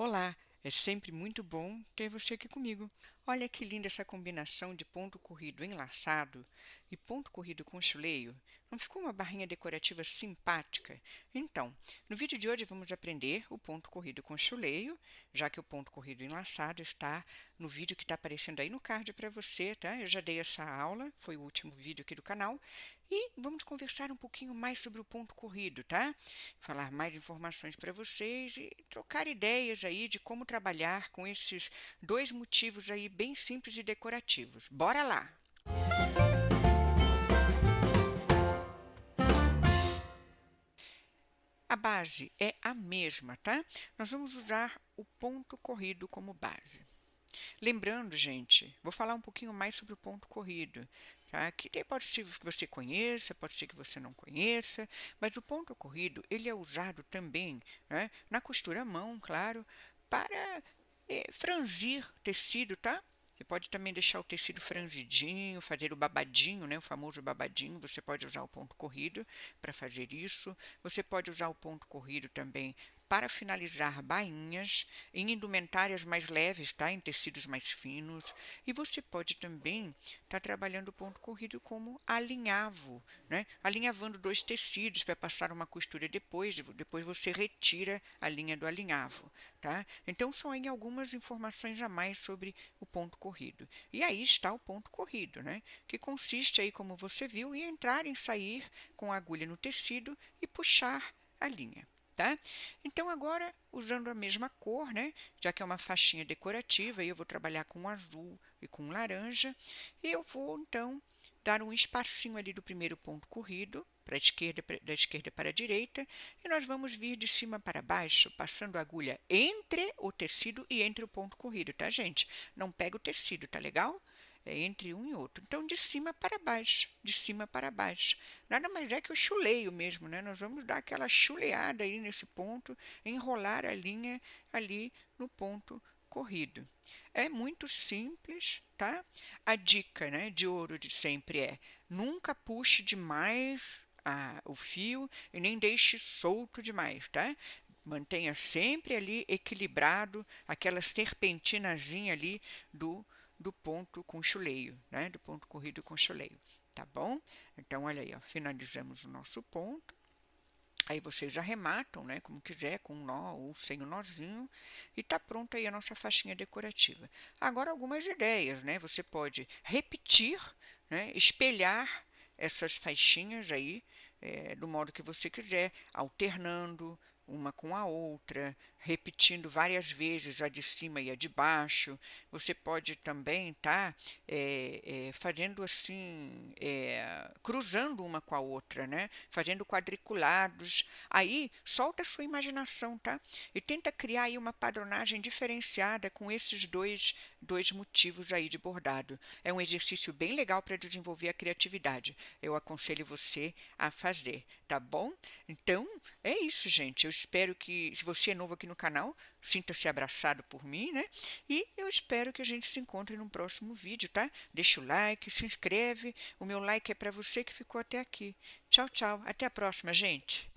Olá, é sempre muito bom ter você aqui comigo. Olha que linda essa combinação de ponto corrido enlaçado e ponto corrido com chuleio. Não ficou uma barrinha decorativa simpática? Então, no vídeo de hoje vamos aprender o ponto corrido com chuleio, já que o ponto corrido enlaçado está no vídeo que está aparecendo aí no card para você, tá? Eu já dei essa aula, foi o último vídeo aqui do canal, e vamos conversar um pouquinho mais sobre o ponto corrido, tá? Falar mais informações para vocês e trocar ideias aí de como trabalhar com esses dois motivos aí bem simples e decorativos. Bora lá! A base é a mesma, tá? Nós vamos usar o ponto corrido como base. Lembrando, gente, vou falar um pouquinho mais sobre o ponto corrido. Tá? Que pode ser que você conheça, pode ser que você não conheça, mas o ponto corrido ele é usado também né, na costura à mão, claro, para é, franzir tecido, tá? Você pode também deixar o tecido franzidinho, fazer o babadinho, né, o famoso babadinho. Você pode usar o ponto corrido para fazer isso. Você pode usar o ponto corrido também para finalizar bainhas em indumentárias mais leves, tá? em tecidos mais finos. E você pode também estar tá trabalhando o ponto corrido como alinhavo, né? alinhavando dois tecidos para passar uma costura depois, depois você retira a linha do alinhavo. Tá? Então, são aí algumas informações a mais sobre o ponto corrido. E aí está o ponto corrido, né? que consiste aí, como você viu, em entrar e sair com a agulha no tecido e puxar a linha tá? Então, agora, usando a mesma cor, né? Já que é uma faixinha decorativa, eu vou trabalhar com azul e com laranja. E eu vou, então, dar um espacinho ali do primeiro ponto corrido, para a esquerda, da esquerda para a direita, e nós vamos vir de cima para baixo, passando a agulha entre o tecido e entre o ponto corrido, tá, gente? Não pega o tecido, tá legal? É entre um e outro. Então, de cima para baixo, de cima para baixo. Nada mais é que o chuleio mesmo, né? Nós vamos dar aquela chuleada aí nesse ponto, enrolar a linha ali no ponto corrido. É muito simples, tá? A dica né, de ouro de sempre é nunca puxe demais a, o fio e nem deixe solto demais, tá? Mantenha sempre ali equilibrado aquela serpentinazinha ali do do ponto com chuleio, né? do ponto corrido com chuleio, tá bom? Então, olha aí, ó, finalizamos o nosso ponto. Aí vocês arrematam, né, como quiser, com um nó ou sem o um nozinho, e tá pronta aí a nossa faixinha decorativa. Agora, algumas ideias, né? Você pode repetir, né, espelhar essas faixinhas aí, é, do modo que você quiser, alternando, uma com a outra, repetindo várias vezes a de cima e a de baixo. Você pode também estar tá, é, é, fazendo assim, é, cruzando uma com a outra, né? Fazendo quadriculados. Aí, solta a sua imaginação, tá? E tenta criar aí uma padronagem diferenciada com esses dois, dois motivos aí de bordado. É um exercício bem legal para desenvolver a criatividade. Eu aconselho você a fazer, tá bom? Então, é isso, gente. Eu espero que, se você é novo aqui no canal, sinta-se abraçado por mim, né? E eu espero que a gente se encontre no próximo vídeo, tá? Deixa o like, se inscreve. O meu like é para você que ficou até aqui. Tchau, tchau. Até a próxima, gente.